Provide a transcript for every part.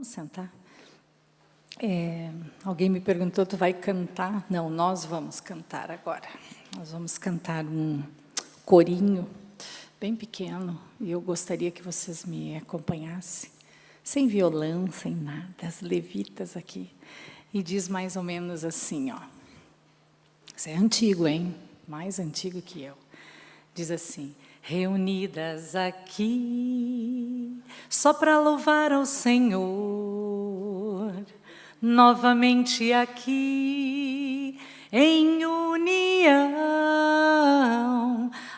Vamos sentar. É, alguém me perguntou, tu vai cantar? Não, nós vamos cantar agora. Nós vamos cantar um corinho bem pequeno e eu gostaria que vocês me acompanhassem, sem violão, sem nada, as levitas aqui. E diz mais ou menos assim, ó. Isso é antigo, hein? Mais antigo que eu. Diz assim, reunidas aqui, só para louvar ao Senhor, novamente aqui, em união,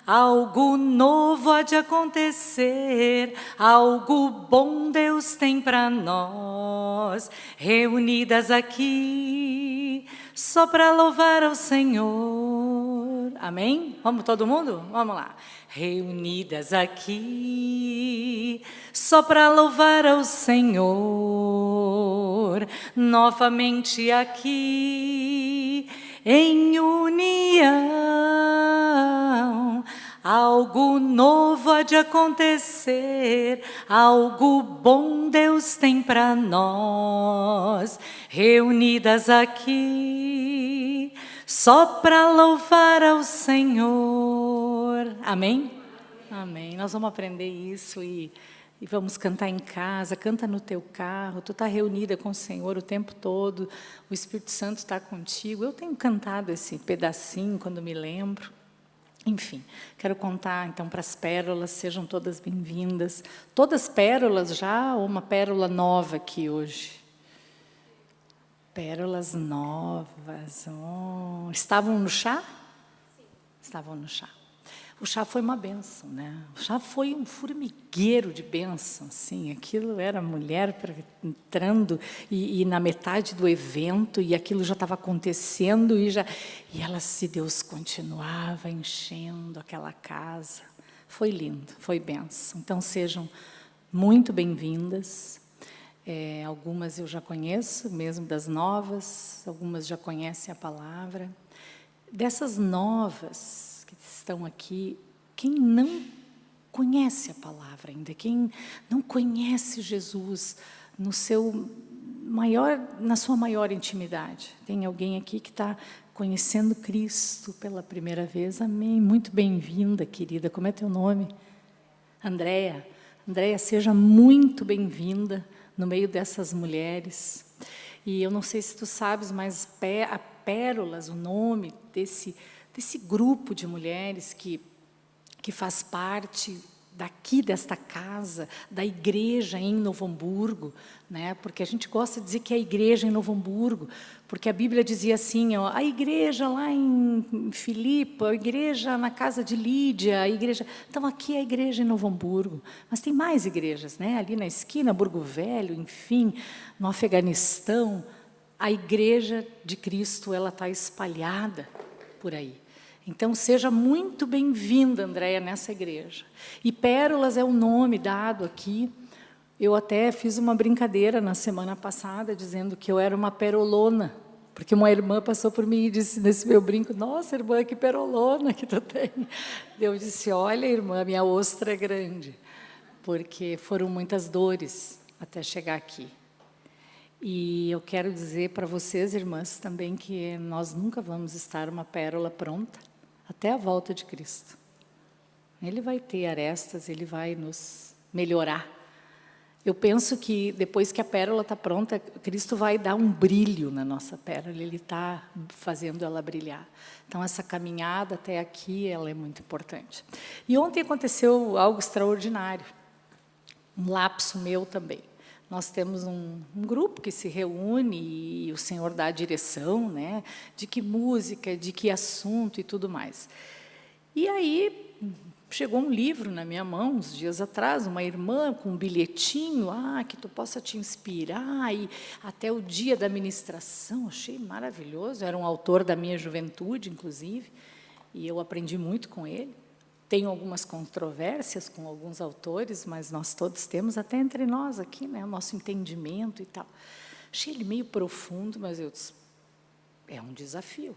algo novo há de acontecer, algo bom Deus tem para nós, reunidas aqui, só para louvar ao Senhor. Amém? Vamos todo mundo? Vamos lá reunidas aqui, só para louvar ao Senhor, novamente aqui, em união. Algo novo há de acontecer, algo bom Deus tem para nós, reunidas aqui, só para louvar ao Senhor. Amém? Amém. Nós vamos aprender isso e, e vamos cantar em casa, canta no teu carro, tu está reunida com o Senhor o tempo todo, o Espírito Santo está contigo. Eu tenho cantado esse pedacinho quando me lembro. Enfim, quero contar então para as pérolas, sejam todas bem-vindas. Todas pérolas já ou uma pérola nova aqui hoje? Pérolas novas. Oh. Estavam no chá? Sim. Estavam no chá. O chá foi uma benção, né? O chá foi um formigueiro de bênção, assim. Aquilo era mulher entrando e, e na metade do evento e aquilo já estava acontecendo e já e ela se Deus continuava enchendo aquela casa. Foi lindo, foi benção. Então sejam muito bem-vindas. É, algumas eu já conheço, mesmo das novas, algumas já conhecem a palavra. Dessas novas que estão aqui, quem não conhece a palavra ainda, quem não conhece Jesus no seu maior, na sua maior intimidade. Tem alguém aqui que está conhecendo Cristo pela primeira vez. Amém. Muito bem-vinda, querida. Como é teu nome? Andréia. Andréia, seja muito bem-vinda no meio dessas mulheres. E eu não sei se tu sabes, mas a Pérolas, o nome desse, desse grupo de mulheres que, que faz parte daqui desta casa, da igreja em Novo Hamburgo, né? porque a gente gosta de dizer que é a igreja em Novo Hamburgo, porque a Bíblia dizia assim, ó, a igreja lá em Filipe, a igreja na casa de Lídia, a igreja... Então, aqui é a igreja em Novo Hamburgo, mas tem mais igrejas, né? ali na esquina, Burgo Velho, enfim, no Afeganistão, a igreja de Cristo ela está espalhada por aí. Então, seja muito bem-vinda, Andréia, nessa igreja. E Pérolas é o nome dado aqui. Eu até fiz uma brincadeira na semana passada, dizendo que eu era uma perolona, porque uma irmã passou por mim e disse nesse meu brinco, nossa, irmã, que perolona que tu tem. Eu disse, olha, irmã, minha ostra é grande, porque foram muitas dores até chegar aqui. E eu quero dizer para vocês, irmãs, também que nós nunca vamos estar uma pérola pronta até a volta de Cristo. Ele vai ter arestas, ele vai nos melhorar. Eu penso que depois que a pérola está pronta, Cristo vai dar um brilho na nossa pérola, Ele está fazendo ela brilhar. Então, essa caminhada até aqui, ela é muito importante. E ontem aconteceu algo extraordinário, um lapso meu também. Nós temos um, um, grupo que se reúne e o Senhor dá a direção, né, de que música, de que assunto e tudo mais. E aí chegou um livro na minha mão, uns dias atrás, uma irmã com um bilhetinho, ah, que tu possa te inspirar, e até o dia da ministração, achei maravilhoso, era um autor da minha juventude, inclusive, e eu aprendi muito com ele. Tenho algumas controvérsias com alguns autores, mas nós todos temos, até entre nós aqui, né, o nosso entendimento e tal. Achei ele meio profundo, mas eu disse, é um desafio,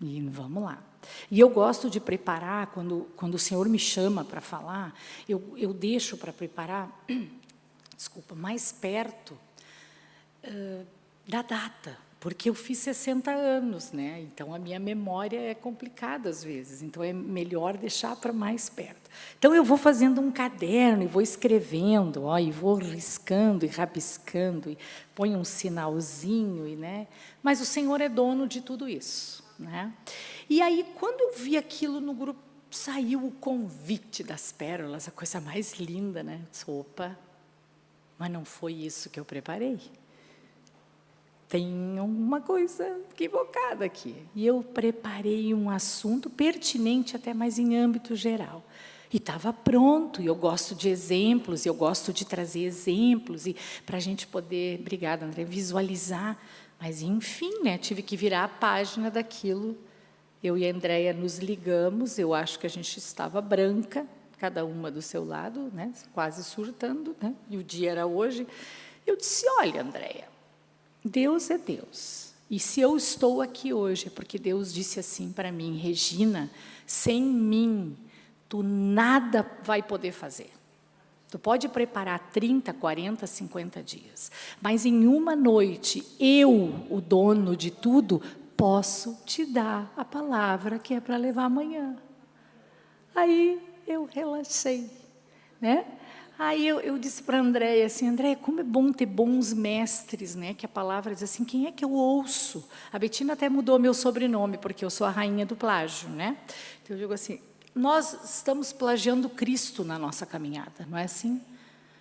e vamos lá. E eu gosto de preparar, quando, quando o Senhor me chama para falar, eu, eu deixo para preparar, desculpa, mais perto uh, da data, porque eu fiz 60 anos, né? Então a minha memória é complicada às vezes, então é melhor deixar para mais perto. Então eu vou fazendo um caderno e vou escrevendo, ó, e vou riscando e rabiscando e ponho um sinalzinho e, né? Mas o Senhor é dono de tudo isso, né? E aí quando eu vi aquilo no grupo saiu o convite das pérolas, a coisa mais linda, né? Opa, mas não foi isso que eu preparei tem uma coisa equivocada aqui. E eu preparei um assunto pertinente até mais em âmbito geral. E estava pronto, e eu gosto de exemplos, e eu gosto de trazer exemplos, e para a gente poder, obrigada André, visualizar. Mas, enfim, né, tive que virar a página daquilo. Eu e a Andréia nos ligamos, eu acho que a gente estava branca, cada uma do seu lado, né, quase surtando, né, e o dia era hoje. Eu disse, olha, Andréia, Deus é Deus. E se eu estou aqui hoje, é porque Deus disse assim para mim, Regina, sem mim, tu nada vai poder fazer. Tu pode preparar 30, 40, 50 dias, mas em uma noite, eu, o dono de tudo, posso te dar a palavra que é para levar amanhã. Aí eu relaxei, né? Aí eu, eu disse para a Andréia assim, Andréia, como é bom ter bons mestres, né? Que a palavra diz assim, quem é que eu ouço? A Betina até mudou meu sobrenome, porque eu sou a rainha do plágio, né? Então eu digo assim, nós estamos plagiando Cristo na nossa caminhada, não é assim?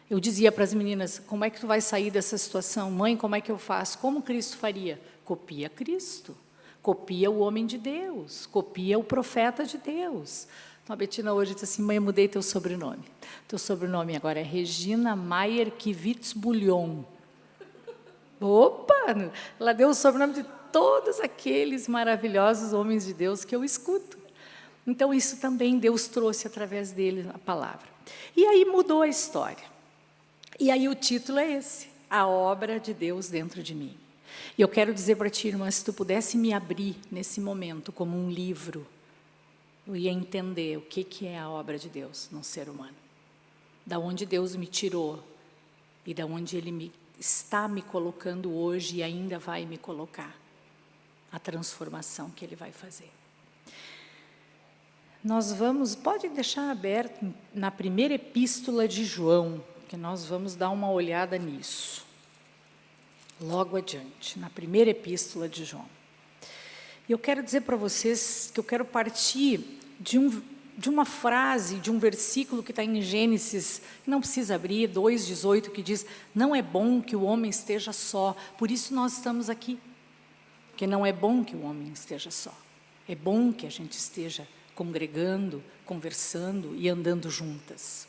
Eu dizia para as meninas, como é que tu vai sair dessa situação? Mãe, como é que eu faço? Como Cristo faria? Copia Cristo, copia o homem de Deus, copia o profeta de Deus. Então, a Betina hoje disse assim, mãe, mudei teu sobrenome. Teu sobrenome agora é Regina Maier Kivitz Bullion. Opa! Ela deu o sobrenome de todos aqueles maravilhosos homens de Deus que eu escuto. Então, isso também Deus trouxe através dele a palavra. E aí mudou a história. E aí o título é esse, A Obra de Deus Dentro de Mim. E eu quero dizer para ti, irmã, se tu pudesse me abrir nesse momento como um livro, ia entender o que, que é a obra de Deus no ser humano. Da onde Deus me tirou e da onde Ele me, está me colocando hoje e ainda vai me colocar. A transformação que Ele vai fazer. Nós vamos, pode deixar aberto na primeira epístola de João, que nós vamos dar uma olhada nisso. Logo adiante, na primeira epístola de João. E eu quero dizer para vocês que eu quero partir de, um, de uma frase, de um versículo que está em Gênesis, não precisa abrir, 2,18, que diz, não é bom que o homem esteja só, por isso nós estamos aqui. Porque não é bom que o homem esteja só. É bom que a gente esteja congregando, conversando e andando juntas.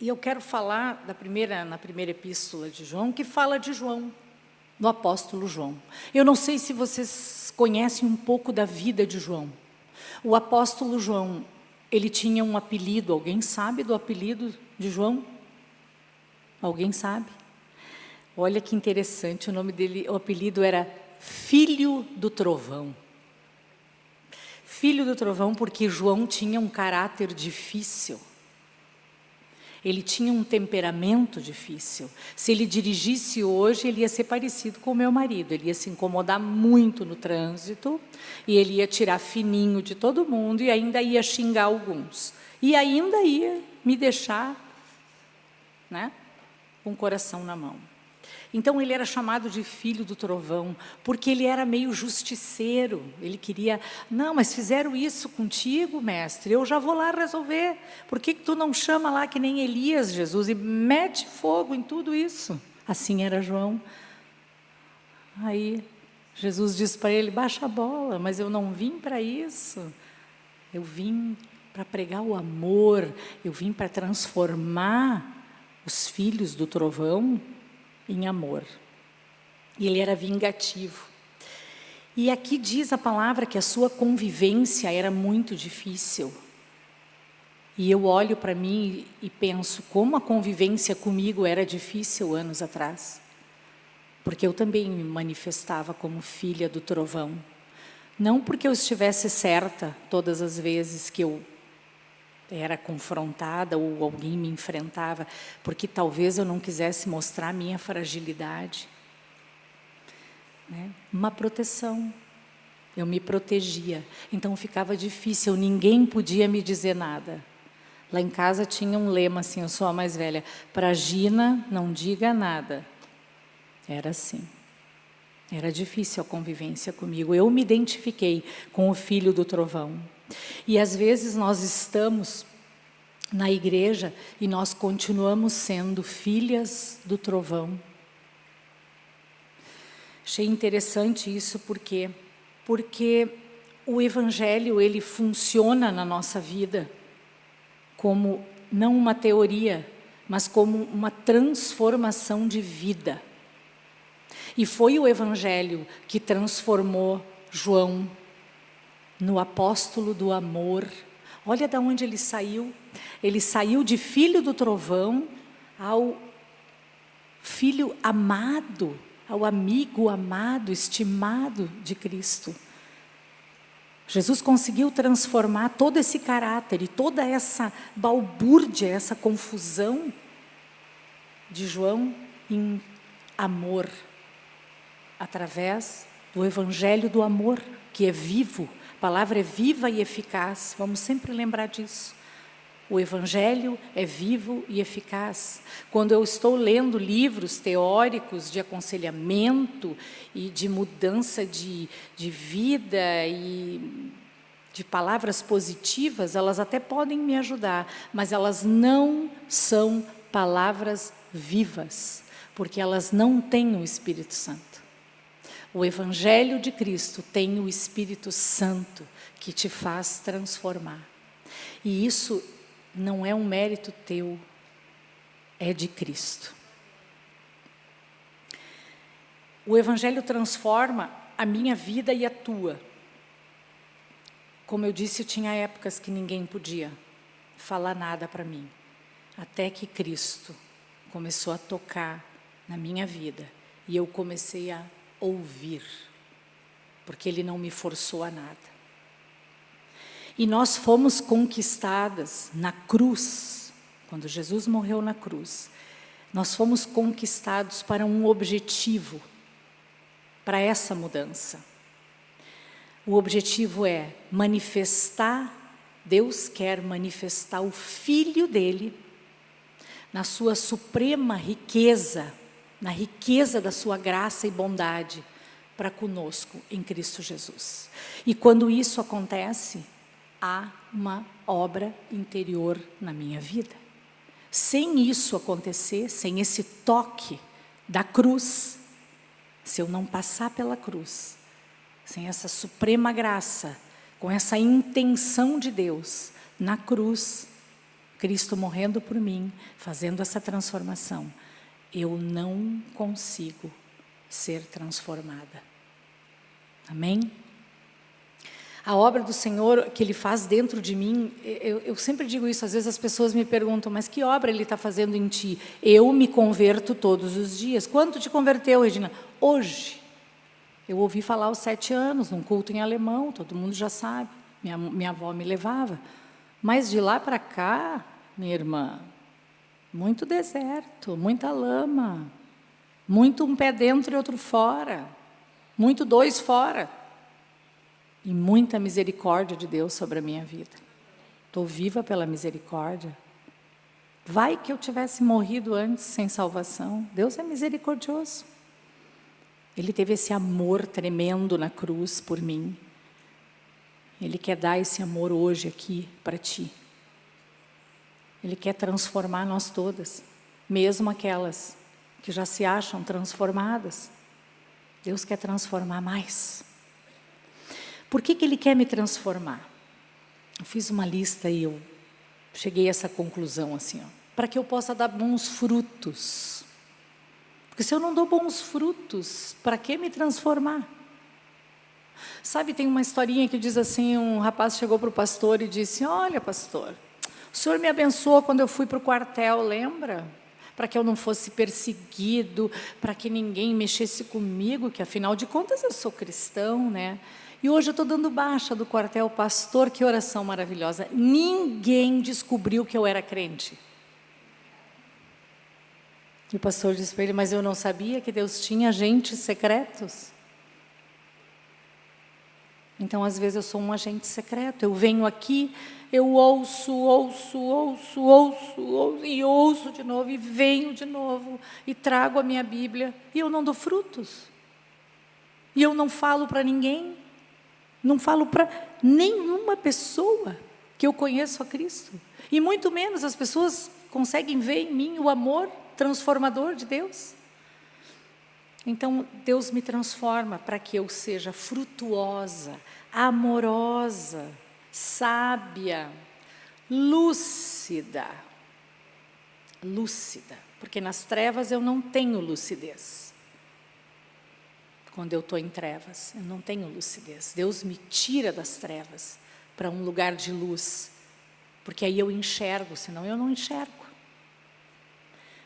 E eu quero falar da primeira, na primeira epístola de João, que fala de João, do apóstolo João. Eu não sei se vocês conhecem um pouco da vida de João. O apóstolo João, ele tinha um apelido, alguém sabe do apelido de João? Alguém sabe? Olha que interessante, o nome dele, o apelido era Filho do Trovão. Filho do Trovão porque João tinha um caráter difícil. Ele tinha um temperamento difícil. Se ele dirigisse hoje, ele ia ser parecido com o meu marido. Ele ia se incomodar muito no trânsito e ele ia tirar fininho de todo mundo e ainda ia xingar alguns. E ainda ia me deixar né, com o coração na mão. Então ele era chamado de filho do trovão, porque ele era meio justiceiro. Ele queria, não, mas fizeram isso contigo, mestre, eu já vou lá resolver. Por que, que tu não chama lá que nem Elias, Jesus, e mete fogo em tudo isso? Assim era João. Aí Jesus disse para ele, baixa a bola, mas eu não vim para isso. Eu vim para pregar o amor, eu vim para transformar os filhos do trovão em amor. E ele era vingativo. E aqui diz a palavra que a sua convivência era muito difícil. E eu olho para mim e penso como a convivência comigo era difícil anos atrás. Porque eu também me manifestava como filha do trovão. Não porque eu estivesse certa todas as vezes que eu era confrontada ou alguém me enfrentava, porque talvez eu não quisesse mostrar minha fragilidade. Né? Uma proteção. Eu me protegia. Então ficava difícil, ninguém podia me dizer nada. Lá em casa tinha um lema assim, eu sou a mais velha, para Gina não diga nada. Era assim. Era difícil a convivência comigo. Eu me identifiquei com o filho do trovão. E às vezes nós estamos na igreja e nós continuamos sendo filhas do trovão. Achei interessante isso porque porque o evangelho ele funciona na nossa vida como não uma teoria, mas como uma transformação de vida. E foi o evangelho que transformou João no apóstolo do amor. Olha de onde ele saiu. Ele saiu de filho do trovão ao filho amado, ao amigo amado, estimado de Cristo. Jesus conseguiu transformar todo esse caráter e toda essa balbúrdia, essa confusão de João em amor, através do evangelho do amor, que é vivo, a palavra é viva e eficaz, vamos sempre lembrar disso. O Evangelho é vivo e eficaz. Quando eu estou lendo livros teóricos de aconselhamento e de mudança de, de vida e de palavras positivas, elas até podem me ajudar, mas elas não são palavras vivas, porque elas não têm o Espírito Santo. O Evangelho de Cristo tem o Espírito Santo que te faz transformar. E isso não é um mérito teu, é de Cristo. O Evangelho transforma a minha vida e a tua. Como eu disse, tinha épocas que ninguém podia falar nada para mim, até que Cristo começou a tocar na minha vida e eu comecei a ouvir, porque Ele não me forçou a nada. E nós fomos conquistadas na cruz, quando Jesus morreu na cruz, nós fomos conquistados para um objetivo, para essa mudança. O objetivo é manifestar, Deus quer manifestar o Filho dEle na sua suprema riqueza, na riqueza da sua graça e bondade para conosco em Cristo Jesus. E quando isso acontece, há uma obra interior na minha vida. Sem isso acontecer, sem esse toque da cruz, se eu não passar pela cruz, sem essa suprema graça, com essa intenção de Deus na cruz, Cristo morrendo por mim, fazendo essa transformação, eu não consigo ser transformada. Amém? A obra do Senhor que Ele faz dentro de mim, eu, eu sempre digo isso, às vezes as pessoas me perguntam, mas que obra Ele está fazendo em ti? Eu me converto todos os dias. Quanto te converteu, Regina? Hoje. Eu ouvi falar aos sete anos, num culto em alemão, todo mundo já sabe. Minha, minha avó me levava. Mas de lá para cá, minha irmã, muito deserto, muita lama, muito um pé dentro e outro fora, muito dois fora. E muita misericórdia de Deus sobre a minha vida. Estou viva pela misericórdia. Vai que eu tivesse morrido antes sem salvação. Deus é misericordioso. Ele teve esse amor tremendo na cruz por mim. Ele quer dar esse amor hoje aqui para ti. Ele quer transformar nós todas, mesmo aquelas que já se acham transformadas. Deus quer transformar mais. Por que, que Ele quer me transformar? Eu fiz uma lista e eu cheguei a essa conclusão assim, para que eu possa dar bons frutos. Porque se eu não dou bons frutos, para que me transformar? Sabe, tem uma historinha que diz assim, um rapaz chegou para o pastor e disse, olha pastor, o Senhor me abençoou quando eu fui para o quartel, lembra? Para que eu não fosse perseguido, para que ninguém mexesse comigo, que afinal de contas eu sou cristão, né? E hoje eu estou dando baixa do quartel, pastor, que oração maravilhosa. Ninguém descobriu que eu era crente. E o pastor disse para ele, mas eu não sabia que Deus tinha agentes secretos. Então, às vezes, eu sou um agente secreto. Eu venho aqui, eu ouço, ouço, ouço, ouço, ouço, e ouço de novo, e venho de novo, e trago a minha Bíblia, e eu não dou frutos. E eu não falo para ninguém, não falo para nenhuma pessoa que eu conheço a Cristo. E muito menos as pessoas conseguem ver em mim o amor transformador de Deus. Então, Deus me transforma para que eu seja frutuosa, amorosa, sábia, lúcida. Lúcida, porque nas trevas eu não tenho lucidez. Quando eu estou em trevas, eu não tenho lucidez. Deus me tira das trevas para um lugar de luz, porque aí eu enxergo, senão eu não enxergo.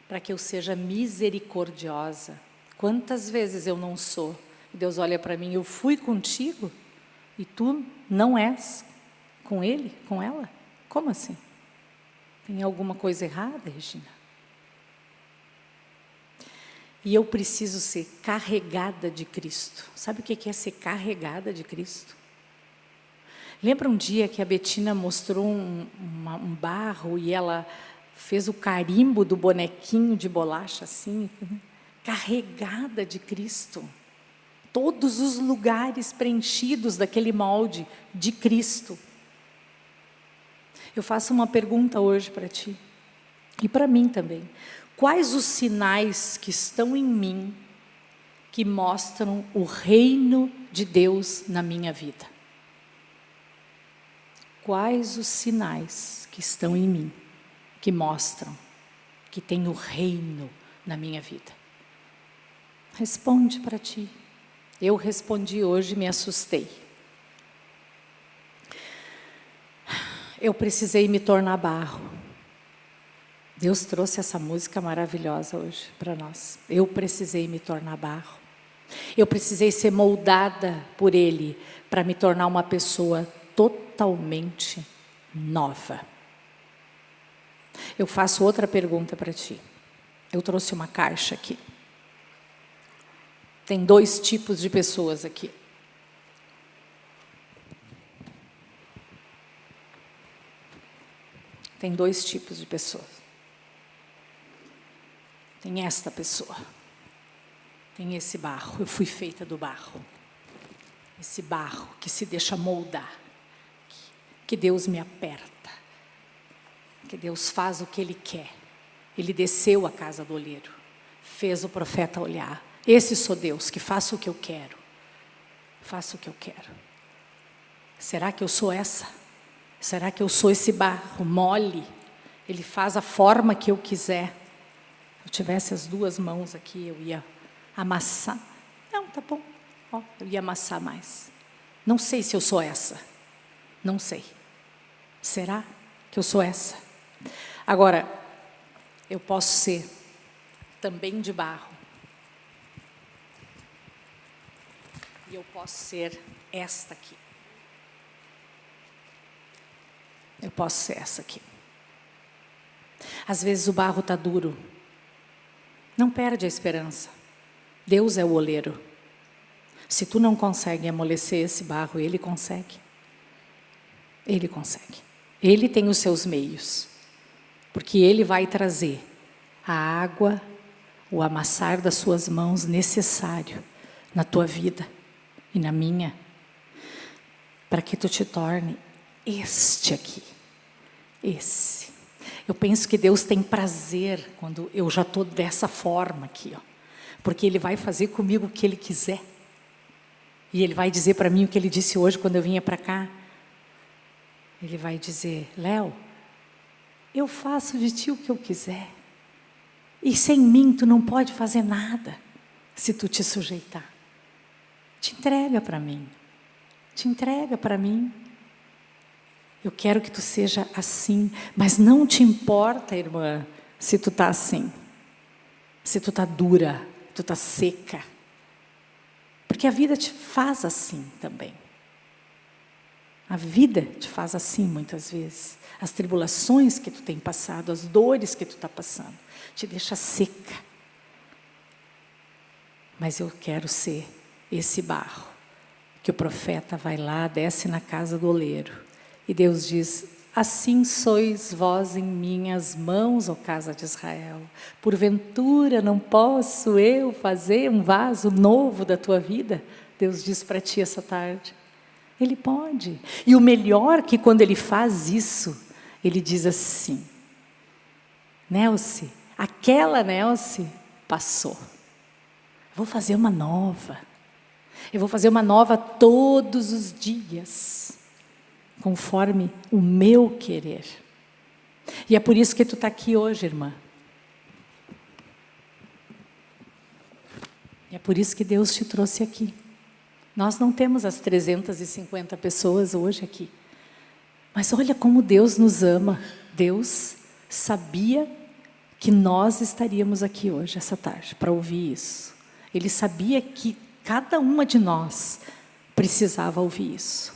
Para que eu seja misericordiosa, Quantas vezes eu não sou? Deus olha para mim, eu fui contigo e tu não és com ele, com ela? Como assim? Tem alguma coisa errada, Regina? E eu preciso ser carregada de Cristo. Sabe o que é ser carregada de Cristo? Lembra um dia que a Betina mostrou um, uma, um barro e ela fez o carimbo do bonequinho de bolacha assim? Carregada de Cristo. Todos os lugares preenchidos daquele molde de Cristo. Eu faço uma pergunta hoje para ti, e para mim também. Quais os sinais que estão em mim que mostram o reino de Deus na minha vida? Quais os sinais que estão em mim que mostram que tem o reino na minha vida? Responde para ti. Eu respondi hoje e me assustei. Eu precisei me tornar barro. Deus trouxe essa música maravilhosa hoje para nós. Eu precisei me tornar barro. Eu precisei ser moldada por Ele para me tornar uma pessoa totalmente nova. Eu faço outra pergunta para ti. Eu trouxe uma caixa aqui. Tem dois tipos de pessoas aqui. Tem dois tipos de pessoas. Tem esta pessoa. Tem esse barro. Eu fui feita do barro. Esse barro que se deixa moldar. Que Deus me aperta. Que Deus faz o que Ele quer. Ele desceu à casa do olheiro. Fez o profeta olhar esse sou Deus, que faço o que eu quero. Faço o que eu quero. Será que eu sou essa? Será que eu sou esse barro mole? Ele faz a forma que eu quiser. Se eu tivesse as duas mãos aqui, eu ia amassar. Não, tá bom. Ó, eu ia amassar mais. Não sei se eu sou essa. Não sei. Será que eu sou essa? Agora, eu posso ser também de barro E eu posso ser esta aqui. Eu posso ser essa aqui. Às vezes o barro está duro. Não perde a esperança. Deus é o oleiro. Se tu não consegue amolecer esse barro, Ele consegue. Ele consegue. Ele tem os seus meios. Porque Ele vai trazer a água, o amassar das suas mãos necessário na tua vida e na minha, para que tu te torne este aqui, esse. Eu penso que Deus tem prazer quando eu já estou dessa forma aqui, ó, porque Ele vai fazer comigo o que Ele quiser. E Ele vai dizer para mim o que Ele disse hoje quando eu vinha para cá. Ele vai dizer, Léo, eu faço de ti o que eu quiser. E sem mim tu não pode fazer nada se tu te sujeitar. Te entrega para mim. Te entrega para mim. Eu quero que tu seja assim, mas não te importa, irmã, se tu está assim. Se tu está dura, tu está seca. Porque a vida te faz assim também. A vida te faz assim muitas vezes. As tribulações que tu tem passado, as dores que tu está passando, te deixa seca. Mas eu quero ser esse barro que o profeta vai lá, desce na casa do oleiro e Deus diz: Assim sois vós em minhas mãos, ó casa de Israel. Porventura não posso eu fazer um vaso novo da tua vida? Deus diz para ti essa tarde. Ele pode. E o melhor que quando ele faz isso, ele diz assim: Nelce, aquela Nelce passou. Vou fazer uma nova. Eu vou fazer uma nova todos os dias conforme o meu querer. E é por isso que tu está aqui hoje, irmã. E é por isso que Deus te trouxe aqui. Nós não temos as 350 pessoas hoje aqui. Mas olha como Deus nos ama. Deus sabia que nós estaríamos aqui hoje, essa tarde, para ouvir isso. Ele sabia que cada uma de nós precisava ouvir isso.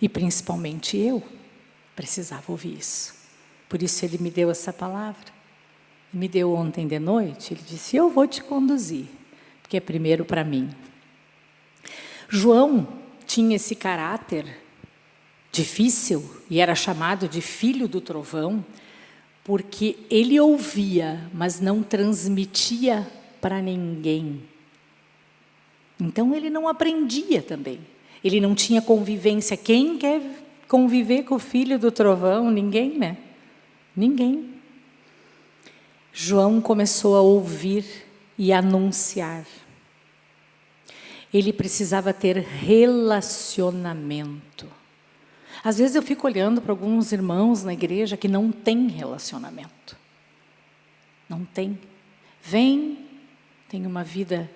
E principalmente eu precisava ouvir isso. Por isso ele me deu essa palavra. Me deu ontem de noite, ele disse, eu vou te conduzir, porque é primeiro para mim. João tinha esse caráter difícil e era chamado de filho do trovão, porque ele ouvia, mas não transmitia para ninguém. Então ele não aprendia também. Ele não tinha convivência. Quem quer conviver com o filho do trovão? Ninguém, né? Ninguém. João começou a ouvir e anunciar. Ele precisava ter relacionamento. Às vezes eu fico olhando para alguns irmãos na igreja que não têm relacionamento. Não tem. Vem, tem uma vida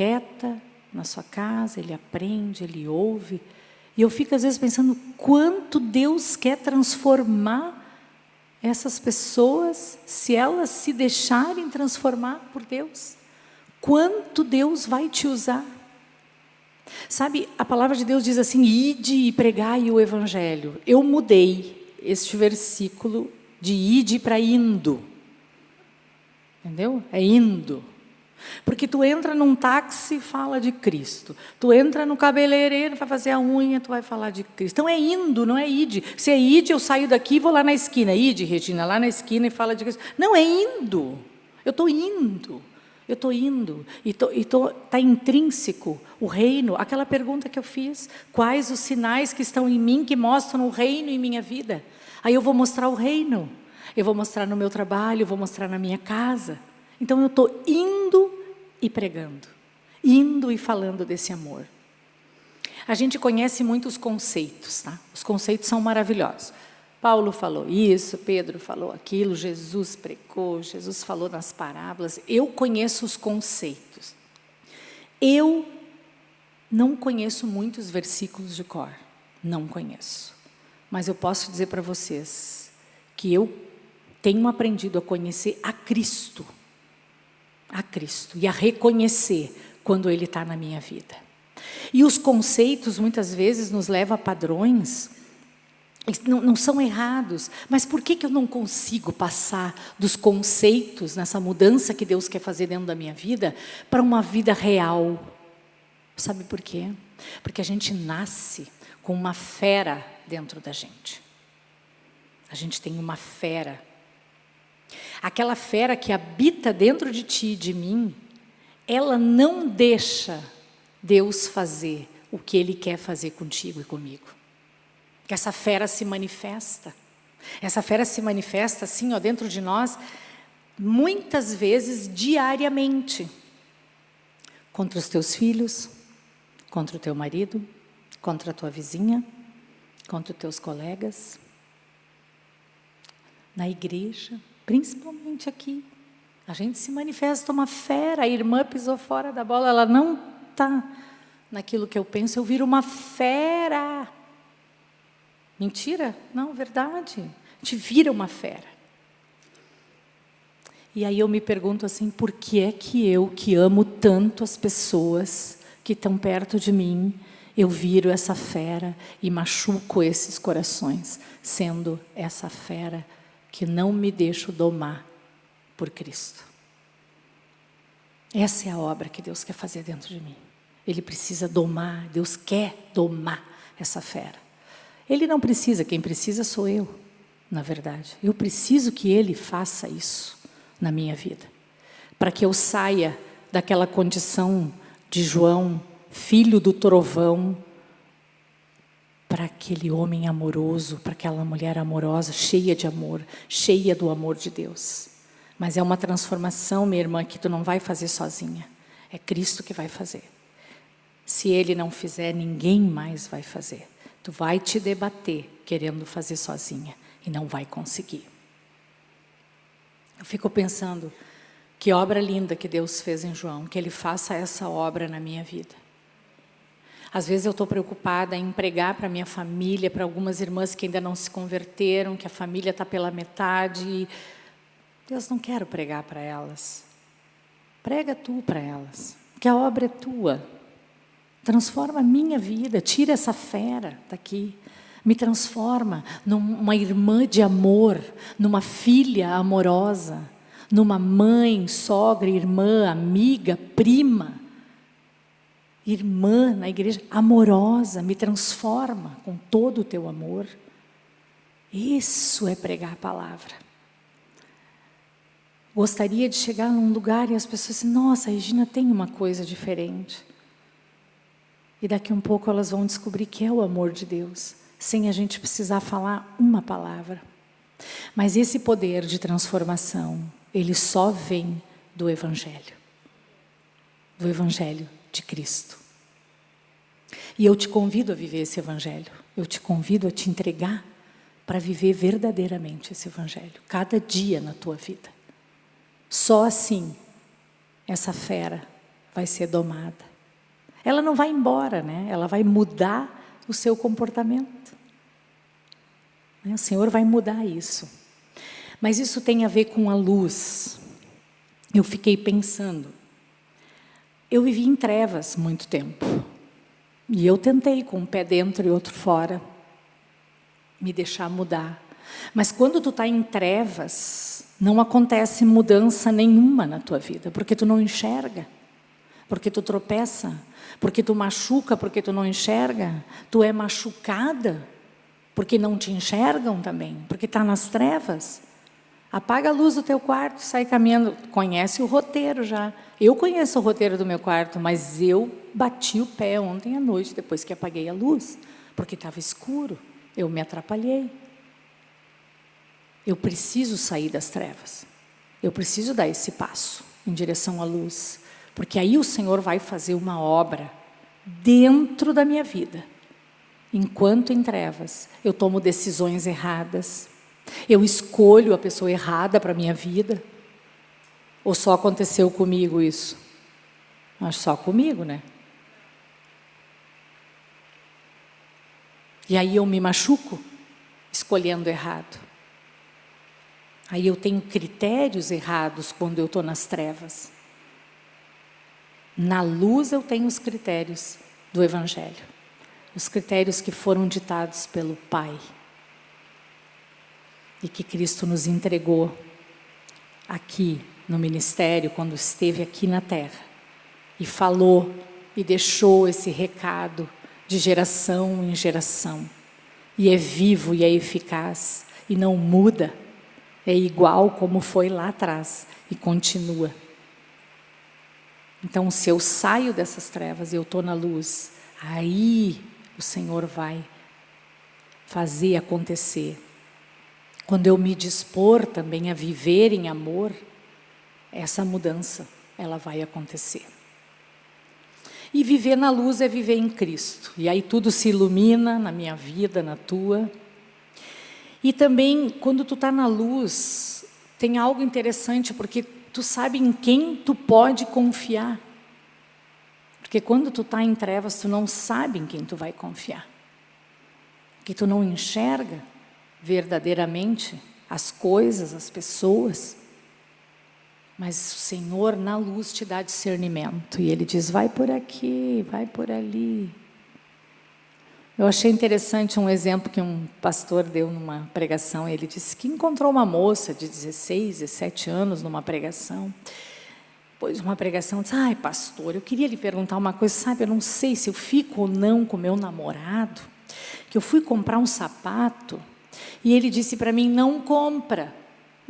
quieta, na sua casa, ele aprende, ele ouve. E eu fico às vezes pensando quanto Deus quer transformar essas pessoas se elas se deixarem transformar por Deus. Quanto Deus vai te usar. Sabe, a palavra de Deus diz assim, ide e pregai o evangelho. Eu mudei este versículo de ide para indo. Entendeu? É indo. Porque tu entra num táxi e fala de Cristo. Tu entra no cabeleireiro, vai fazer a unha, tu vai falar de Cristo. Então é indo, não é ide. Se é ide, eu saio daqui e vou lá na esquina. Ide, Regina, lá na esquina e fala de Cristo. Não, é indo. Eu estou indo. Eu estou indo. E está intrínseco o reino. Aquela pergunta que eu fiz. Quais os sinais que estão em mim que mostram o reino em minha vida? Aí eu vou mostrar o reino. Eu vou mostrar no meu trabalho, eu vou mostrar na minha casa. Então eu estou indo e pregando, indo e falando desse amor. A gente conhece muitos conceitos, tá? Os conceitos são maravilhosos. Paulo falou isso, Pedro falou aquilo, Jesus pregou, Jesus falou nas parábolas. Eu conheço os conceitos. Eu não conheço muitos versículos de cor, não conheço. Mas eu posso dizer para vocês que eu tenho aprendido a conhecer a Cristo a Cristo e a reconhecer quando Ele está na minha vida. E os conceitos, muitas vezes, nos levam a padrões não, não, são errados, mas por que, que eu não consigo passar dos conceitos, nessa mudança que Deus quer fazer dentro da minha vida, para uma vida real? Sabe por quê? Porque a gente nasce com uma fera dentro da gente. A gente tem uma fera Aquela fera que habita dentro de ti e de mim, ela não deixa Deus fazer o que Ele quer fazer contigo e comigo. Que essa fera se manifesta. Essa fera se manifesta assim, ó, dentro de nós, muitas vezes diariamente. Contra os teus filhos, contra o teu marido, contra a tua vizinha, contra os teus colegas, na igreja, principalmente aqui. A gente se manifesta uma fera, a irmã pisou fora da bola, ela não está naquilo que eu penso, eu viro uma fera. Mentira? Não, verdade. Gente vira uma fera. E aí eu me pergunto assim, por que é que eu, que amo tanto as pessoas que estão perto de mim, eu viro essa fera e machuco esses corações, sendo essa fera que não me deixo domar por Cristo. Essa é a obra que Deus quer fazer dentro de mim. Ele precisa domar, Deus quer domar essa fera. Ele não precisa, quem precisa sou eu, na verdade. Eu preciso que Ele faça isso na minha vida. Para que eu saia daquela condição de João, filho do trovão, para aquele homem amoroso, para aquela mulher amorosa, cheia de amor, cheia do amor de Deus. Mas é uma transformação, minha irmã, que tu não vai fazer sozinha. É Cristo que vai fazer. Se Ele não fizer, ninguém mais vai fazer. Tu vai te debater querendo fazer sozinha e não vai conseguir. Eu fico pensando, que obra linda que Deus fez em João, que Ele faça essa obra na minha vida. Às vezes eu estou preocupada em pregar para minha família, para algumas irmãs que ainda não se converteram, que a família está pela metade. Deus não quero pregar para elas. Prega tu para elas, que a obra é tua. Transforma a minha vida, tira essa fera daqui. Me transforma numa irmã de amor, numa filha amorosa, numa mãe, sogra, irmã, amiga, prima irmã na igreja, amorosa, me transforma com todo o teu amor. Isso é pregar a palavra. Gostaria de chegar num lugar e as pessoas assim, nossa, Regina tem uma coisa diferente. E daqui um pouco elas vão descobrir que é o amor de Deus, sem a gente precisar falar uma palavra. Mas esse poder de transformação, ele só vem do Evangelho. Do Evangelho de Cristo. E eu te convido a viver esse Evangelho. Eu te convido a te entregar para viver verdadeiramente esse Evangelho. Cada dia na tua vida. Só assim, essa fera vai ser domada. Ela não vai embora, né? Ela vai mudar o seu comportamento. O Senhor vai mudar isso. Mas isso tem a ver com a luz. Eu fiquei pensando, eu vivi em trevas muito tempo. E eu tentei, com um pé dentro e outro fora, me deixar mudar. Mas quando tu está em trevas, não acontece mudança nenhuma na tua vida, porque tu não enxerga, porque tu tropeça, porque tu machuca, porque tu não enxerga, tu é machucada, porque não te enxergam também, porque está nas trevas. Apaga a luz do teu quarto, sai caminhando. Conhece o roteiro já. Eu conheço o roteiro do meu quarto, mas eu bati o pé ontem à noite, depois que apaguei a luz, porque estava escuro. Eu me atrapalhei. Eu preciso sair das trevas. Eu preciso dar esse passo em direção à luz. Porque aí o Senhor vai fazer uma obra dentro da minha vida. Enquanto em trevas, eu tomo decisões erradas, eu escolho a pessoa errada para a minha vida? Ou só aconteceu comigo isso? Mas só comigo, né? E aí eu me machuco escolhendo errado. Aí eu tenho critérios errados quando eu estou nas trevas. Na luz eu tenho os critérios do Evangelho. Os critérios que foram ditados pelo Pai e que Cristo nos entregou aqui no ministério, quando esteve aqui na terra, e falou e deixou esse recado de geração em geração. E é vivo e é eficaz, e não muda, é igual como foi lá atrás, e continua. Então, se eu saio dessas trevas e eu estou na luz, aí o Senhor vai fazer acontecer quando eu me dispor também a viver em amor, essa mudança, ela vai acontecer. E viver na luz é viver em Cristo. E aí tudo se ilumina na minha vida, na tua. E também, quando tu está na luz, tem algo interessante, porque tu sabe em quem tu pode confiar. Porque quando tu está em trevas, tu não sabe em quem tu vai confiar. Porque tu não enxerga verdadeiramente as coisas, as pessoas. Mas o Senhor na luz te dá discernimento. E Ele diz, vai por aqui, vai por ali. Eu achei interessante um exemplo que um pastor deu numa pregação. Ele disse que encontrou uma moça de 16, 17 anos numa pregação. Depois uma pregação, disse, ai pastor, eu queria lhe perguntar uma coisa, sabe, eu não sei se eu fico ou não com meu namorado, que eu fui comprar um sapato e ele disse para mim, não compra.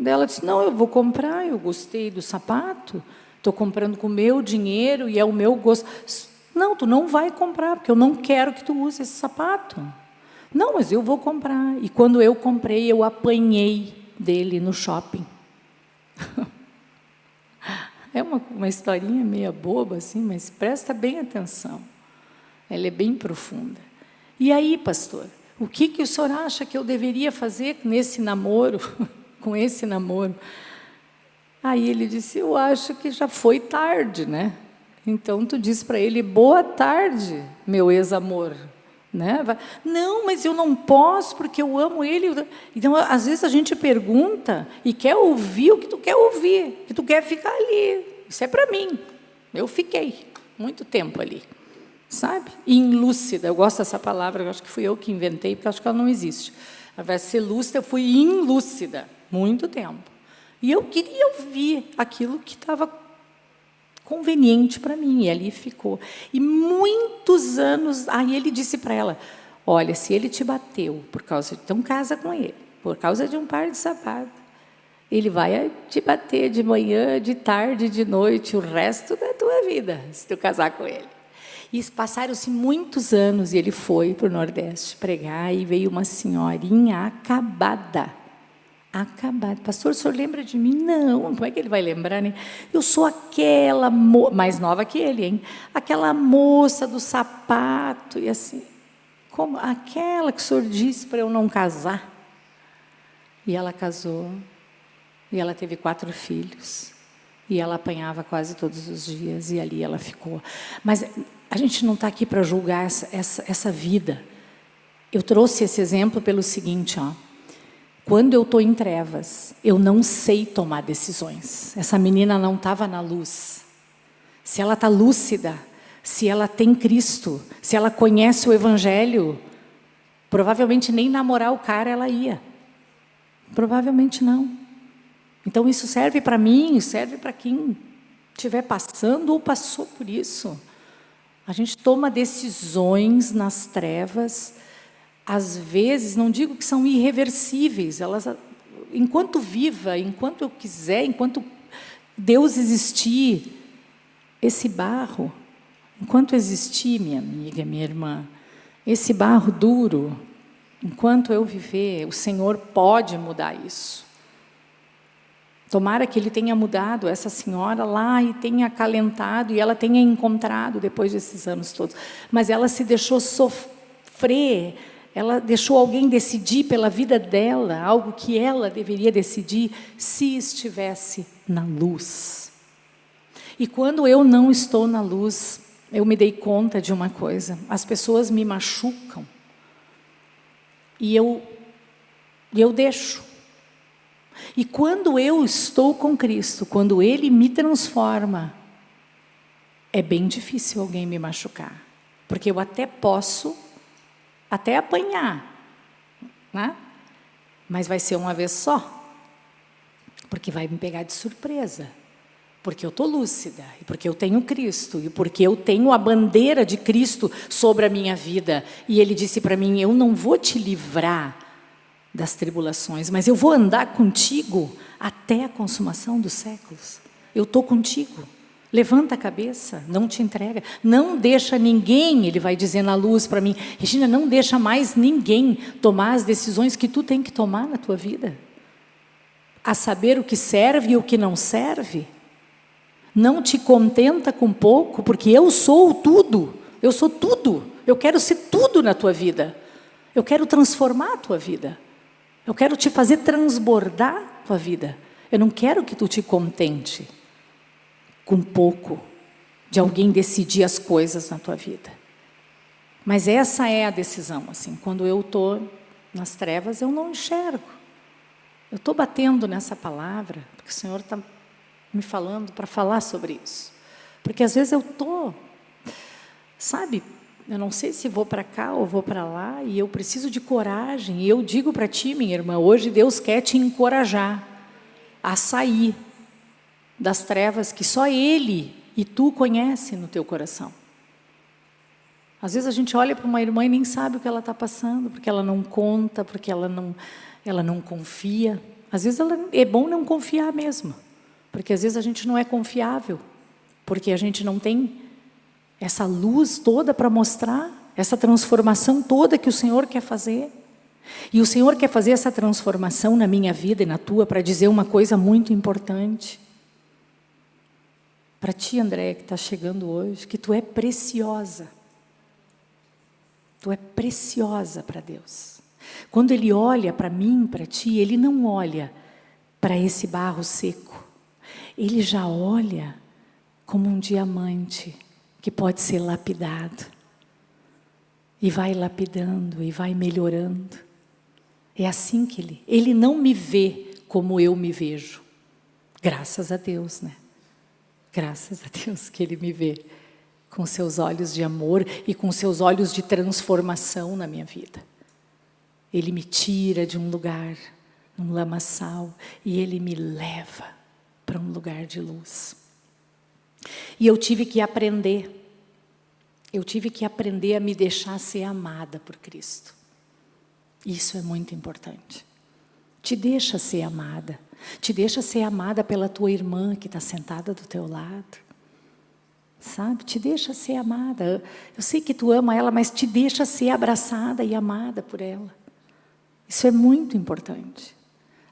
Ela disse, não, eu vou comprar, eu gostei do sapato, estou comprando com o meu dinheiro e é o meu gosto. Não, tu não vai comprar, porque eu não quero que tu use esse sapato. Não, mas eu vou comprar. E quando eu comprei, eu apanhei dele no shopping. É uma, uma historinha meia boba, assim, mas presta bem atenção. Ela é bem profunda. E aí, pastor, o que, que o senhor acha que eu deveria fazer nesse namoro, com esse namoro? Aí ele disse, eu acho que já foi tarde, né? Então tu diz para ele, boa tarde, meu ex-amor. Né? Não, mas eu não posso porque eu amo ele. Então, às vezes a gente pergunta e quer ouvir o que tu quer ouvir, que tu quer ficar ali. Isso é para mim. Eu fiquei muito tempo ali, sabe? Inlúcida. Eu gosto dessa palavra. Eu acho que fui eu que inventei porque acho que ela não existe. Ao invés de ser lúcida, eu fui inlúcida muito tempo. E eu queria ouvir aquilo que estava conveniente para mim, e ali ficou. E muitos anos, aí ele disse para ela, olha, se ele te bateu por causa de, então casa com ele, por causa de um par de sapato, ele vai te bater de manhã, de tarde, de noite, o resto da tua vida, se tu casar com ele. E passaram-se muitos anos e ele foi para o Nordeste pregar e veio uma senhorinha acabada acabado. Pastor, o senhor lembra de mim? Não, como é que ele vai lembrar, né? Eu sou aquela, mo mais nova que ele, hein? Aquela moça do sapato, e assim, como aquela que o senhor disse para eu não casar. E ela casou, e ela teve quatro filhos, e ela apanhava quase todos os dias, e ali ela ficou. Mas a gente não está aqui para julgar essa, essa, essa vida. Eu trouxe esse exemplo pelo seguinte, ó. Quando eu estou em trevas, eu não sei tomar decisões. Essa menina não estava na luz. Se ela está lúcida, se ela tem Cristo, se ela conhece o Evangelho, provavelmente nem namorar o cara ela ia. Provavelmente não. Então isso serve para mim, serve para quem estiver passando ou passou por isso. A gente toma decisões nas trevas, às vezes, não digo que são irreversíveis, elas, enquanto viva, enquanto eu quiser, enquanto Deus existir, esse barro, enquanto existir, minha amiga, minha irmã, esse barro duro, enquanto eu viver, o Senhor pode mudar isso. Tomara que Ele tenha mudado essa senhora lá e tenha acalentado e ela tenha encontrado depois desses anos todos. Mas ela se deixou sofrer ela deixou alguém decidir pela vida dela, algo que ela deveria decidir se estivesse na luz. E quando eu não estou na luz, eu me dei conta de uma coisa, as pessoas me machucam e eu, eu deixo. E quando eu estou com Cristo, quando Ele me transforma, é bem difícil alguém me machucar, porque eu até posso até apanhar, né? mas vai ser uma vez só, porque vai me pegar de surpresa, porque eu estou lúcida, e porque eu tenho Cristo, e porque eu tenho a bandeira de Cristo sobre a minha vida, e Ele disse para mim, eu não vou te livrar das tribulações, mas eu vou andar contigo até a consumação dos séculos, eu estou contigo. Levanta a cabeça, não te entrega. Não deixa ninguém, ele vai dizer na luz para mim, Regina, não deixa mais ninguém tomar as decisões que tu tem que tomar na tua vida. A saber o que serve e o que não serve. Não te contenta com pouco, porque eu sou tudo. Eu sou tudo. Eu quero ser tudo na tua vida. Eu quero transformar a tua vida. Eu quero te fazer transbordar a tua vida. Eu não quero que tu te contente com pouco de alguém decidir as coisas na tua vida. Mas essa é a decisão, assim, quando eu estou nas trevas, eu não enxergo. Eu estou batendo nessa palavra, porque o Senhor está me falando para falar sobre isso. Porque às vezes eu estou, sabe, eu não sei se vou para cá ou vou para lá, e eu preciso de coragem. E eu digo para ti, minha irmã, hoje Deus quer te encorajar a sair das trevas que só Ele e tu conhece no teu coração. Às vezes a gente olha para uma irmã e nem sabe o que ela está passando, porque ela não conta, porque ela não, ela não confia. Às vezes ela, é bom não confiar mesmo, porque às vezes a gente não é confiável, porque a gente não tem essa luz toda para mostrar, essa transformação toda que o Senhor quer fazer. E o Senhor quer fazer essa transformação na minha vida e na tua para dizer uma coisa muito importante. Para ti, André, que está chegando hoje, que tu é preciosa. Tu é preciosa para Deus. Quando Ele olha para mim, para ti, Ele não olha para esse barro seco. Ele já olha como um diamante que pode ser lapidado. E vai lapidando e vai melhorando. É assim que ele, ele não me vê como eu me vejo. Graças a Deus, né? Graças a Deus que ele me vê com seus olhos de amor e com seus olhos de transformação na minha vida. Ele me tira de um lugar, um lamaçal, e ele me leva para um lugar de luz. E eu tive que aprender. Eu tive que aprender a me deixar ser amada por Cristo. Isso é muito importante. Te deixa ser amada. Te deixa ser amada pela tua irmã que está sentada do teu lado. Sabe? Te deixa ser amada. Eu sei que tu ama ela, mas te deixa ser abraçada e amada por ela. Isso é muito importante.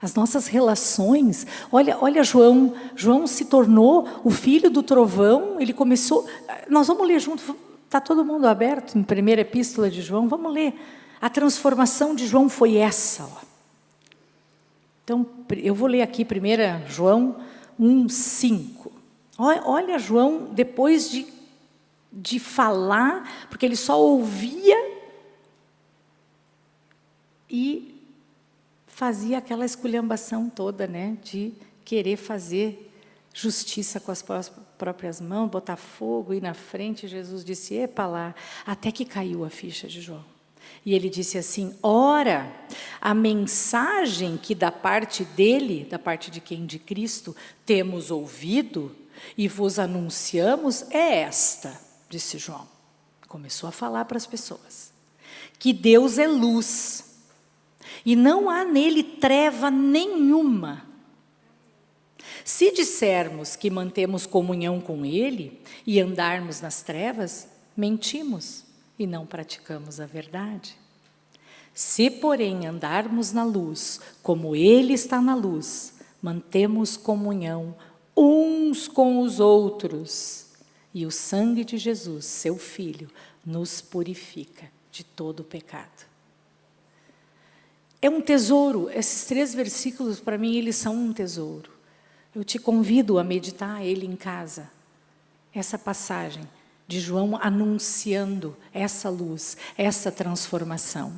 As nossas relações, olha, olha João, João se tornou o filho do trovão, ele começou, nós vamos ler junto, está todo mundo aberto em primeira epístola de João, vamos ler. A transformação de João foi essa. Ó. Então, eu vou ler aqui primeiro João 1, 5. Olha João, depois de, de falar, porque ele só ouvia e fazia aquela esculhambação toda, né, de querer fazer justiça com as próprias mãos, botar fogo, ir na frente. Jesus disse, epa lá, até que caiu a ficha de João. E ele disse assim, ora, a mensagem que da parte dele, da parte de quem? De Cristo, temos ouvido e vos anunciamos é esta, disse João. Começou a falar para as pessoas. Que Deus é luz e não há nele treva nenhuma. Se dissermos que mantemos comunhão com ele e andarmos nas trevas, mentimos e não praticamos a verdade. Se, porém, andarmos na luz, como ele está na luz, mantemos comunhão uns com os outros, e o sangue de Jesus, seu Filho, nos purifica de todo o pecado. É um tesouro, esses três versículos, para mim, eles são um tesouro. Eu te convido a meditar ele em casa. Essa passagem de João anunciando essa luz, essa transformação.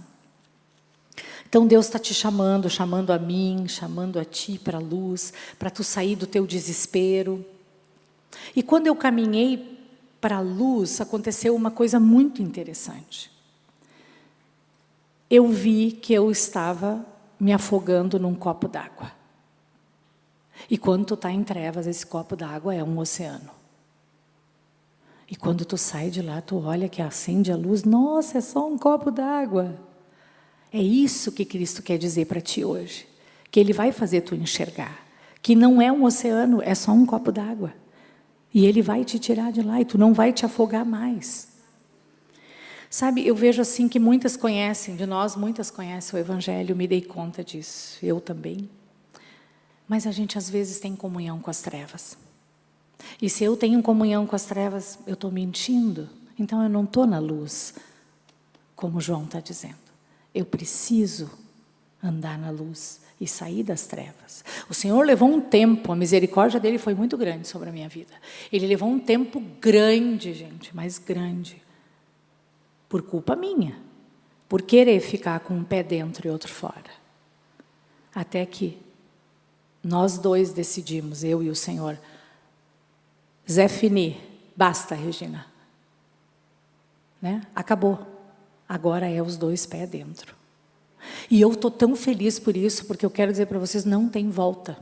Então Deus está te chamando, chamando a mim, chamando a ti para a luz, para tu sair do teu desespero. E quando eu caminhei para a luz, aconteceu uma coisa muito interessante eu vi que eu estava me afogando num copo d'água. E quando tu está em trevas, esse copo d'água é um oceano. E quando tu sai de lá, tu olha que acende a luz, nossa, é só um copo d'água. É isso que Cristo quer dizer para ti hoje. Que Ele vai fazer tu enxergar. Que não é um oceano, é só um copo d'água. E Ele vai te tirar de lá e tu não vai te afogar mais. Sabe, eu vejo assim que muitas conhecem, de nós muitas conhecem o Evangelho, me dei conta disso, eu também. Mas a gente às vezes tem comunhão com as trevas. E se eu tenho comunhão com as trevas, eu estou mentindo. Então eu não estou na luz, como João está dizendo. Eu preciso andar na luz e sair das trevas. O Senhor levou um tempo, a misericórdia dele foi muito grande sobre a minha vida. Ele levou um tempo grande, gente, mas grande, por culpa minha, por querer ficar com um pé dentro e outro fora. Até que nós dois decidimos, eu e o Senhor, Zé Fini, basta, Regina. né? Acabou. Agora é os dois pés dentro. E eu estou tão feliz por isso, porque eu quero dizer para vocês, não tem volta.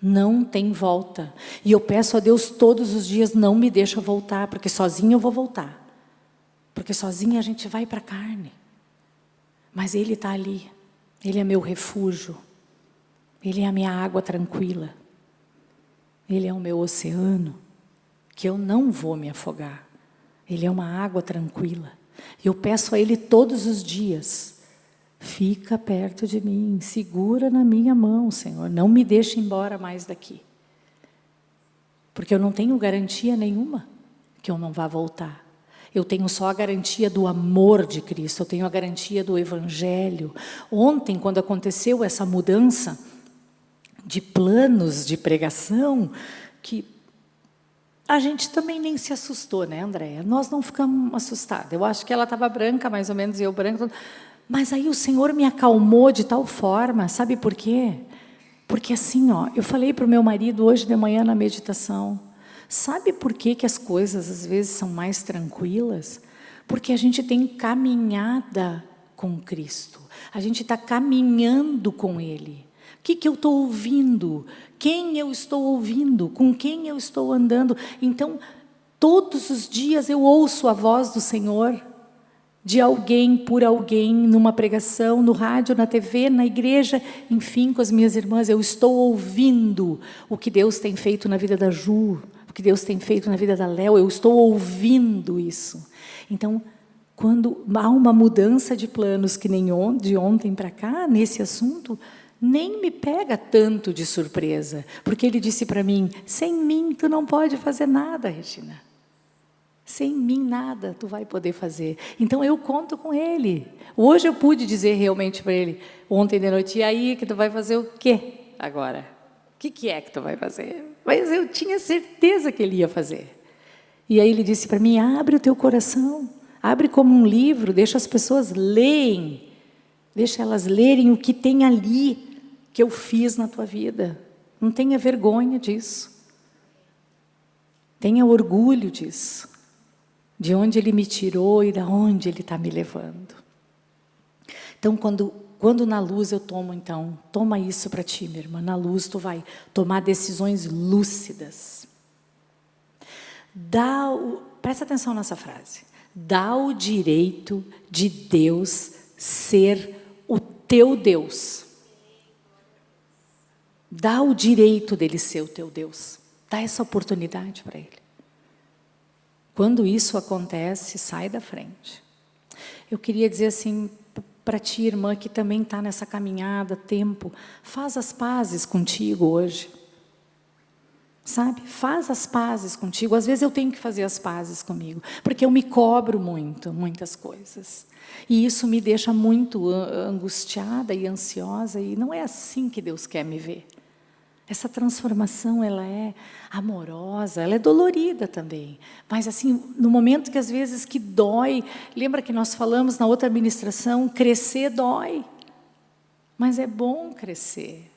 Não tem volta. E eu peço a Deus todos os dias, não me deixa voltar, porque sozinha eu vou voltar. Porque sozinha a gente vai para a carne. Mas Ele está ali. Ele é meu refúgio. Ele é a minha água tranquila. Ele é o meu oceano, que eu não vou me afogar. Ele é uma água tranquila. Eu peço a Ele todos os dias, fica perto de mim, segura na minha mão, Senhor, não me deixe embora mais daqui. Porque eu não tenho garantia nenhuma que eu não vá voltar. Eu tenho só a garantia do amor de Cristo, eu tenho a garantia do Evangelho. Ontem, quando aconteceu essa mudança de planos de pregação, que a gente também nem se assustou, né, Andréia? Nós não ficamos assustados. Eu acho que ela estava branca, mais ou menos, e eu branca. Mas aí o Senhor me acalmou de tal forma, sabe por quê? Porque assim, ó, eu falei para o meu marido hoje de manhã na meditação, sabe por que, que as coisas às vezes são mais tranquilas? Porque a gente tem caminhada com Cristo, a gente está caminhando com Ele. O que, que eu estou ouvindo? Quem eu estou ouvindo? Com quem eu estou andando? Então, todos os dias eu ouço a voz do Senhor, de alguém, por alguém, numa pregação, no rádio, na TV, na igreja, enfim, com as minhas irmãs, eu estou ouvindo o que Deus tem feito na vida da Ju, o que Deus tem feito na vida da Léo, eu estou ouvindo isso. Então, quando há uma mudança de planos, que nem de ontem para cá, nesse assunto, nem me pega tanto de surpresa, porque ele disse para mim, sem mim tu não pode fazer nada, Regina. Sem mim nada tu vai poder fazer. Então eu conto com ele. Hoje eu pude dizer realmente para ele, ontem de noite, e aí que tu vai fazer o quê agora? Que, que é que tu vai fazer? Mas eu tinha certeza que ele ia fazer. E aí ele disse para mim, abre o teu coração, abre como um livro, deixa as pessoas lerem, deixa elas lerem o que tem ali, que eu fiz na tua vida. Não tenha vergonha disso. Tenha orgulho disso. De onde Ele me tirou e de onde Ele está me levando. Então, quando, quando na luz eu tomo, então, toma isso para ti, minha irmã. Na luz tu vai tomar decisões lúcidas. Dá o, presta atenção nessa frase. Dá o direito de Deus ser o teu Deus. Dá o direito dele ser o teu Deus. Dá essa oportunidade para ele. Quando isso acontece, sai da frente. Eu queria dizer assim, para ti, irmã, que também está nessa caminhada, tempo, faz as pazes contigo hoje. Sabe? Faz as pazes contigo. Às vezes eu tenho que fazer as pazes comigo, porque eu me cobro muito, muitas coisas. E isso me deixa muito angustiada e ansiosa, e não é assim que Deus quer me ver. Essa transformação, ela é amorosa, ela é dolorida também. Mas assim, no momento que às vezes que dói, lembra que nós falamos na outra administração, crescer dói. Mas é bom crescer.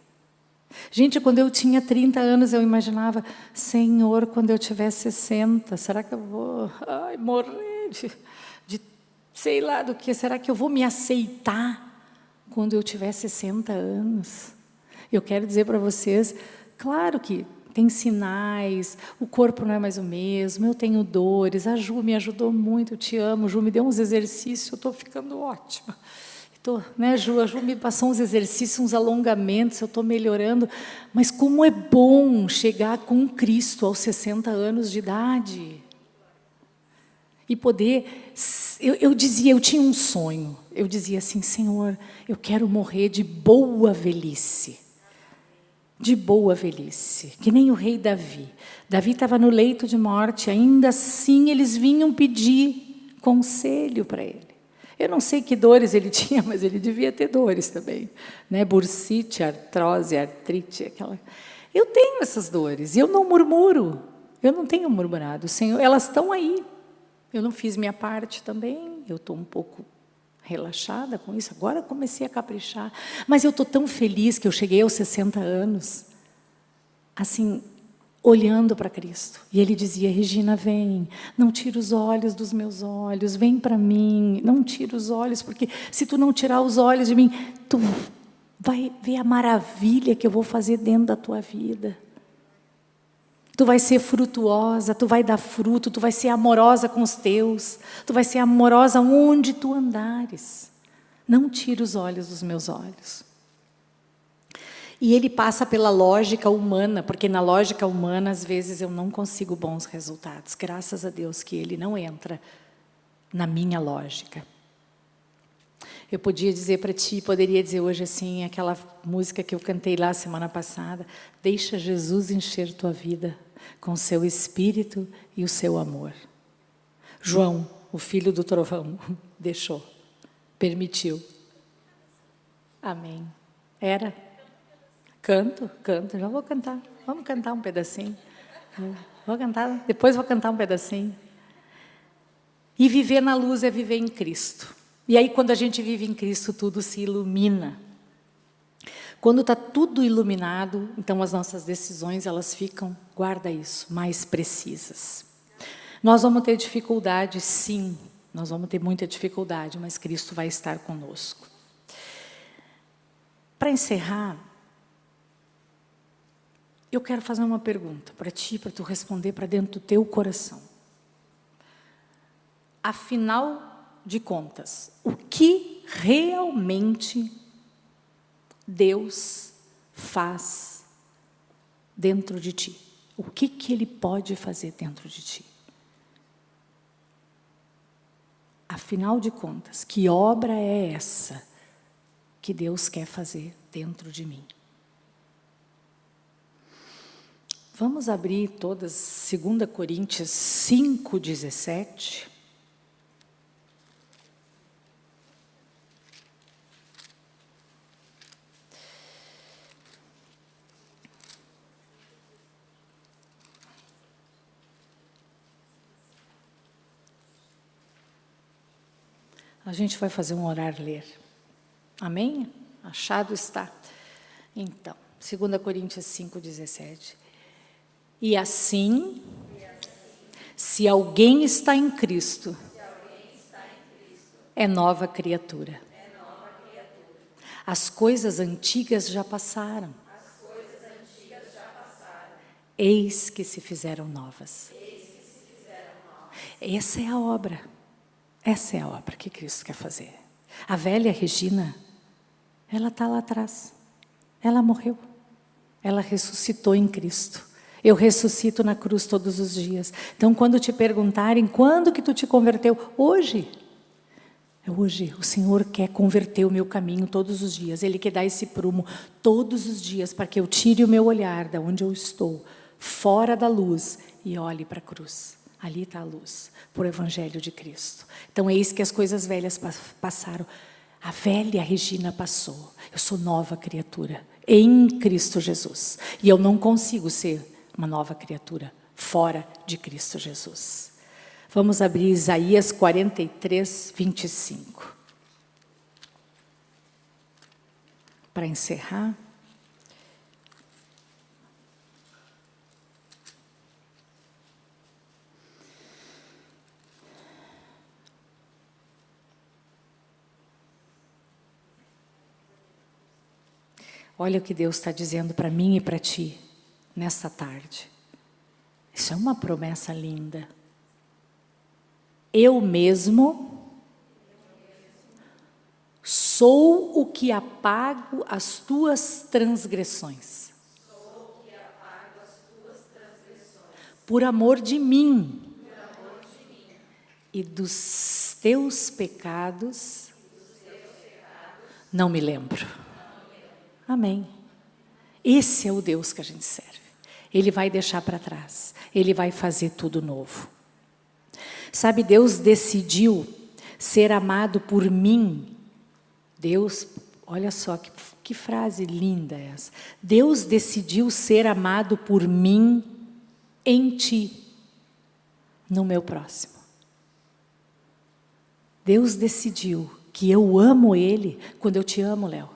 Gente, quando eu tinha 30 anos, eu imaginava, Senhor, quando eu tiver 60, será que eu vou ai, morrer de, de sei lá do que? Será que eu vou me aceitar quando eu tiver 60 anos? Eu quero dizer para vocês, claro que tem sinais, o corpo não é mais o mesmo, eu tenho dores, a Ju me ajudou muito, eu te amo, Ju me deu uns exercícios, eu estou ficando ótima. Tô, né, Ju, a Ju me passou uns exercícios, uns alongamentos, eu estou melhorando, mas como é bom chegar com Cristo aos 60 anos de idade. E poder, eu, eu dizia, eu tinha um sonho, eu dizia assim, Senhor, eu quero morrer de boa velhice de boa velhice, que nem o rei Davi. Davi estava no leito de morte, ainda assim eles vinham pedir conselho para ele. Eu não sei que dores ele tinha, mas ele devia ter dores também. Né? Bursite, artrose, artrite, aquela... Eu tenho essas dores e eu não murmuro. Eu não tenho murmurado. Senhor, elas estão aí. Eu não fiz minha parte também. Eu estou um pouco relaxada com isso. Agora comecei a caprichar. Mas eu estou tão feliz que eu cheguei aos 60 anos. Assim, olhando para Cristo. E ele dizia, Regina, vem, não tira os olhos dos meus olhos, vem para mim, não tira os olhos, porque se tu não tirar os olhos de mim, tu vai ver a maravilha que eu vou fazer dentro da tua vida. Tu vai ser frutuosa, tu vai dar fruto, tu vai ser amorosa com os teus, tu vai ser amorosa onde tu andares. Não tira os olhos dos meus olhos. E ele passa pela lógica humana, porque na lógica humana, às vezes, eu não consigo bons resultados. Graças a Deus que ele não entra na minha lógica. Eu podia dizer para ti, poderia dizer hoje assim, aquela música que eu cantei lá semana passada, deixa Jesus encher tua vida com seu espírito e o seu amor. João, o filho do trovão, deixou, permitiu. Amém. Era? Canto, canto, já vou cantar. Vamos cantar um pedacinho. Vou cantar, depois vou cantar um pedacinho. E viver na luz é viver em Cristo. E aí, quando a gente vive em Cristo, tudo se ilumina. Quando está tudo iluminado, então as nossas decisões, elas ficam, guarda isso, mais precisas. Nós vamos ter dificuldade, sim, nós vamos ter muita dificuldade, mas Cristo vai estar conosco. Para encerrar, eu quero fazer uma pergunta para ti, para tu responder para dentro do teu coração. Afinal de contas, o que realmente Deus faz dentro de ti? O que, que Ele pode fazer dentro de ti? Afinal de contas, que obra é essa que Deus quer fazer dentro de mim? Vamos abrir todas 2 Coríntios 5, A gente vai fazer um orar ler. Amém? Achado está. Então, 2 Coríntios 5, 17. E assim, se alguém está em Cristo, é nova criatura. As coisas antigas já passaram. Eis que se fizeram novas. Essa é a obra. Essa é a obra que Cristo quer fazer. A velha Regina, ela está lá atrás. Ela morreu. Ela ressuscitou em Cristo. Eu ressuscito na cruz todos os dias. Então, quando te perguntarem, quando que tu te converteu? Hoje. É hoje. O Senhor quer converter o meu caminho todos os dias. Ele quer dar esse prumo todos os dias para que eu tire o meu olhar da onde eu estou, fora da luz, e olhe para a cruz. Ali está a luz, por Evangelho de Cristo. Então, eis que as coisas velhas passaram. A velha Regina passou. Eu sou nova criatura em Cristo Jesus. E eu não consigo ser uma nova criatura, fora de Cristo Jesus. Vamos abrir Isaías 43, 25. Para encerrar. Olha o que Deus está dizendo para mim e para ti nessa tarde. Isso é uma promessa linda. Eu mesmo sou o que apago as tuas transgressões. Por amor de mim. E dos teus pecados, não me lembro. Amém. Esse é o Deus que a gente serve. Ele vai deixar para trás. Ele vai fazer tudo novo. Sabe, Deus decidiu ser amado por mim. Deus, olha só que, que frase linda essa. Deus decidiu ser amado por mim em ti, no meu próximo. Deus decidiu que eu amo Ele quando eu te amo, Léo.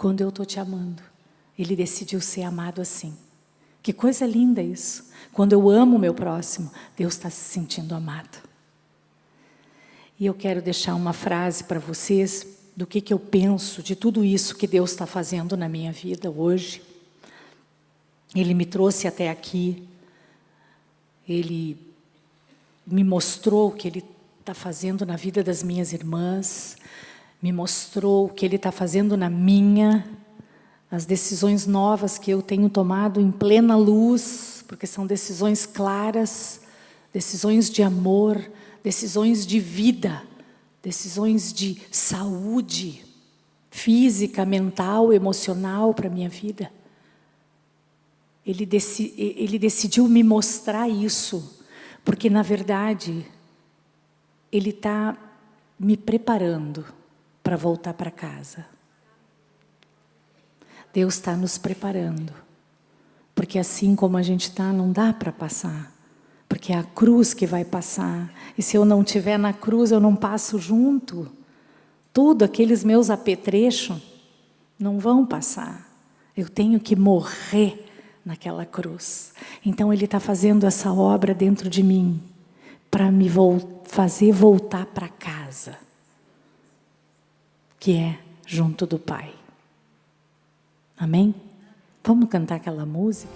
Quando eu estou te amando. Ele decidiu ser amado assim. Que coisa linda isso. Quando eu amo o meu próximo, Deus está se sentindo amado. E eu quero deixar uma frase para vocês do que, que eu penso de tudo isso que Deus está fazendo na minha vida hoje. Ele me trouxe até aqui, Ele me mostrou o que Ele está fazendo na vida das minhas irmãs, me mostrou o que Ele está fazendo na minha, as decisões novas que eu tenho tomado em plena luz, porque são decisões claras, decisões de amor, decisões de vida, decisões de saúde física, mental, emocional para a minha vida. Ele, deci, ele decidiu me mostrar isso, porque na verdade Ele está me preparando para voltar para casa. Deus está nos preparando. Porque assim como a gente está, não dá para passar. Porque é a cruz que vai passar. E se eu não estiver na cruz, eu não passo junto. Tudo, aqueles meus apetrechos, não vão passar. Eu tenho que morrer naquela cruz. Então Ele está fazendo essa obra dentro de mim para me fazer voltar para casa, que é junto do Pai. Amém? Vamos cantar aquela música?